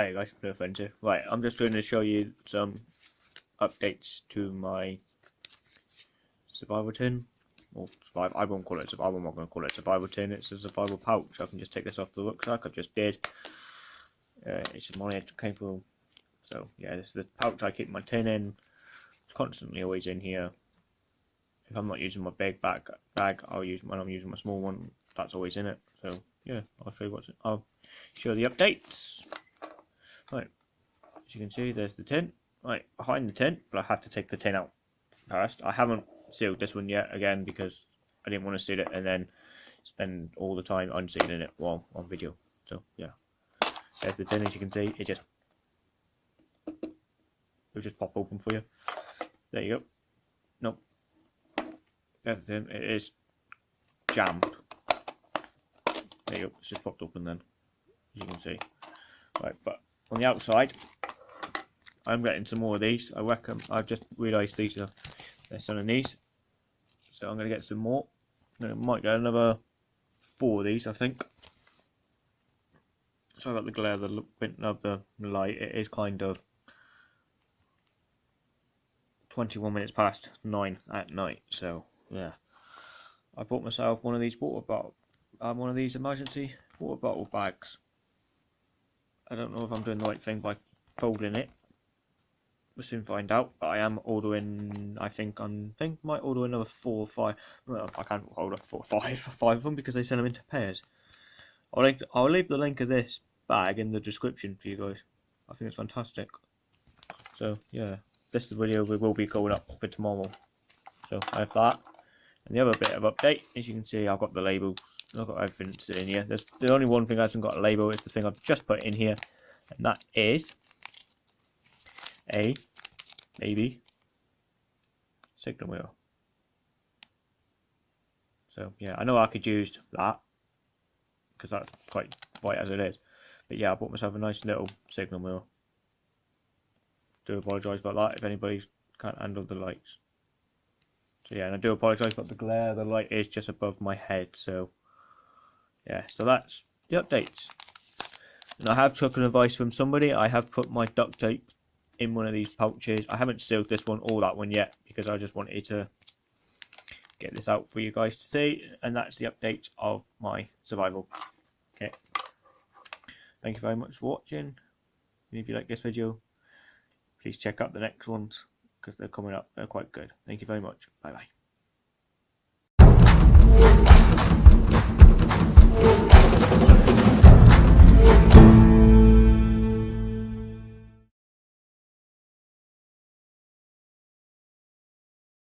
Hey guys, no friends here. Right, I'm just going to show you some updates to my survival tin. Or survival, I won't call it survival, I'm not going to call it survival tin, it's a survival pouch. I can just take this off the rucksack, I just did. Uh, it's my capable. So yeah, this is the pouch I keep my tin in. It's constantly always in here. If I'm not using my big bag, bag I'll use when I'm using my small one, that's always in it. So yeah, I'll show you what's. I'll show the updates. Right, as you can see, there's the tin. Right, behind the tin, but I have to take the tin out first. I haven't sealed this one yet, again, because I didn't want to seal it and then spend all the time unsealing it while on video. So, yeah. There's the tin, as you can see. It just... It'll just pop open for you. There you go. Nope. There's the tin. It is jammed. There you go. It's just popped open then, as you can see. Right, but on the outside. I'm getting some more of these. I reckon I've just realised these are there's some of these. So I'm gonna get some more. I might get another four of these, I think. Sorry about the glare of the of the light. It is kind of 21 minutes past nine at night. So yeah, I bought myself one of these water bottle, um, one of these emergency water bottle bags. I don't know if I'm doing the right thing by folding it. We'll soon find out. But I am ordering, I think, I think I might order another four or five. Well, I can't order four or five, five of them because they send them into pairs. I'll, link, I'll leave the link of this bag in the description for you guys. I think it's fantastic. So, yeah, this is video we will be going up for tomorrow. So, I have that. And the other bit of update, as you can see, I've got the labels I've got everything in here. There's the only one thing I haven't got a label is the thing I've just put in here, and that is a maybe signal wheel. So yeah, I know I could use that because that's quite white as it is. But yeah, I bought myself a nice little signal wheel. Do apologise about that if anybody can't handle the lights. So yeah, and I do apologise about the glare. The light is just above my head, so yeah, so that's the updates. And I have taken advice from somebody. I have put my duct tape in one of these pouches. I haven't sealed this one or that one yet because I just wanted to get this out for you guys to see. And that's the update of my survival kit. Thank you very much for watching. And if you like this video, please check out the next ones because they're coming up. They're quite good. Thank you very much. Bye bye.